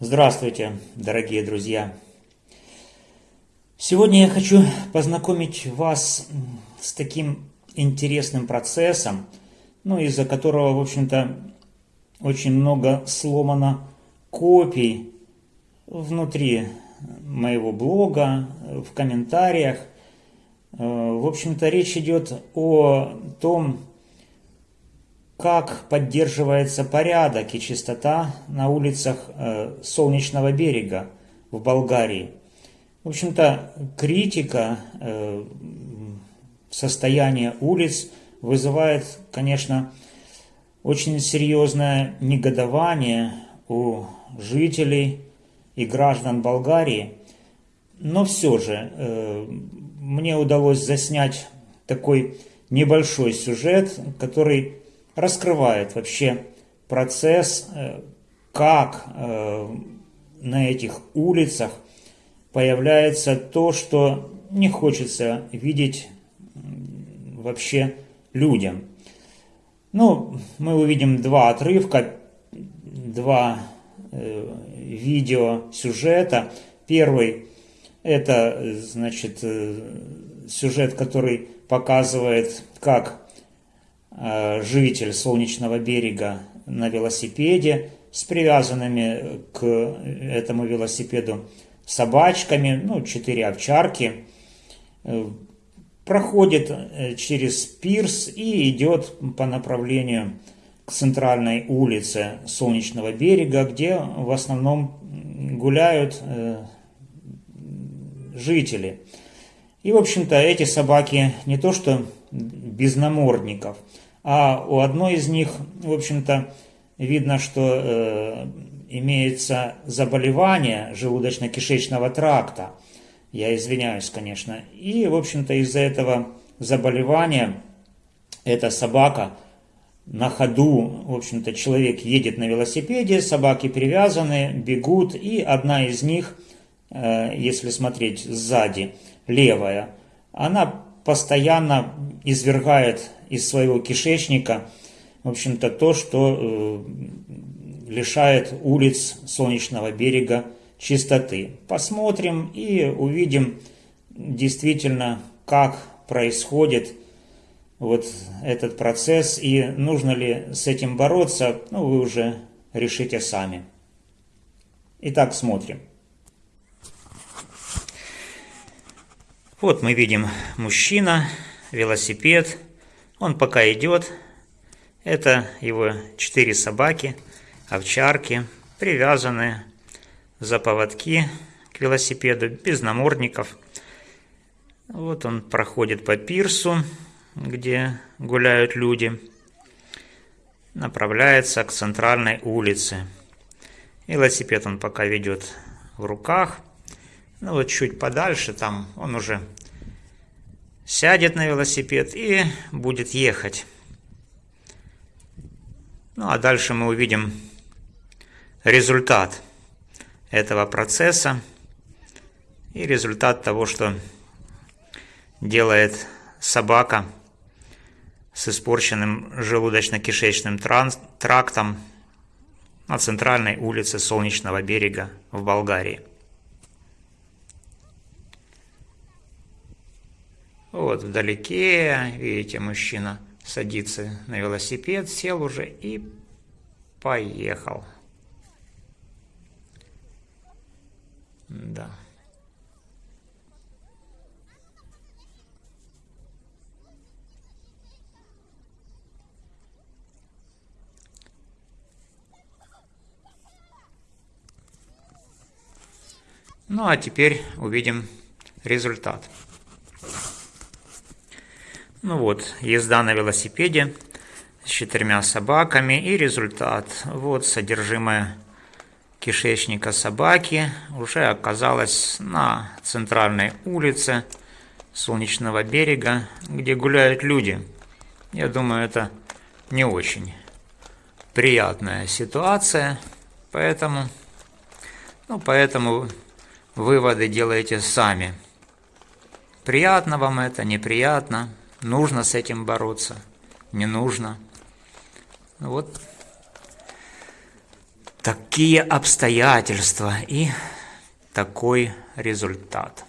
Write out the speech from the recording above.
Здравствуйте, дорогие друзья! Сегодня я хочу познакомить вас с таким интересным процессом, ну, из-за которого, в общем-то, очень много сломано копий внутри моего блога, в комментариях. Э, в общем-то, речь идет о том, как поддерживается порядок и чистота на улицах э, Солнечного берега в Болгарии. В общем-то, критика э, состояния улиц вызывает, конечно, очень серьезное негодование у жителей и граждан Болгарии. Но все же э, мне удалось заснять такой небольшой сюжет, который раскрывает вообще процесс, э, как э, на этих улицах появляется то, что не хочется видеть вообще людям. Ну, мы увидим два отрывка, два э, видео сюжета. Первый это, значит, э, сюжет, который показывает, как житель Солнечного берега на велосипеде с привязанными к этому велосипеду собачками, ну, четыре овчарки, э, проходит э, через пирс и идет по направлению к центральной улице Солнечного берега, где в основном гуляют жители. И, в общем-то, эти собаки не то что без намордников – а у одной из них, в общем-то, видно, что э, имеется заболевание желудочно-кишечного тракта. Я извиняюсь, конечно. И, в общем-то, из-за этого заболевания эта собака на ходу, в общем-то, человек едет на велосипеде, собаки привязаны, бегут, и одна из них, э, если смотреть сзади, левая, она постоянно извергает из своего кишечника, в общем-то, то, что э, лишает улиц Солнечного берега чистоты. Посмотрим и увидим действительно, как происходит вот этот процесс и нужно ли с этим бороться, ну, вы уже решите сами. Итак, смотрим. Вот мы видим мужчина, велосипед, он пока идет. Это его четыре собаки, овчарки, привязанные за поводки к велосипеду, без намордников. Вот он проходит по пирсу, где гуляют люди. Направляется к центральной улице. Велосипед он пока ведет в руках. Ну вот чуть подальше там он уже сядет на велосипед и будет ехать. Ну а дальше мы увидим результат этого процесса и результат того, что делает собака с испорченным желудочно-кишечным трактом на центральной улице Солнечного берега в Болгарии. Вот вдалеке, видите, мужчина садится на велосипед, сел уже и поехал. Да. Ну а теперь увидим результат. Ну вот, езда на велосипеде с четырьмя собаками и результат. Вот содержимое кишечника собаки уже оказалось на центральной улице Солнечного берега, где гуляют люди. Я думаю, это не очень приятная ситуация, поэтому, ну, поэтому выводы делайте сами. Приятно вам это, неприятно – Нужно с этим бороться, не нужно. Вот такие обстоятельства и такой результат.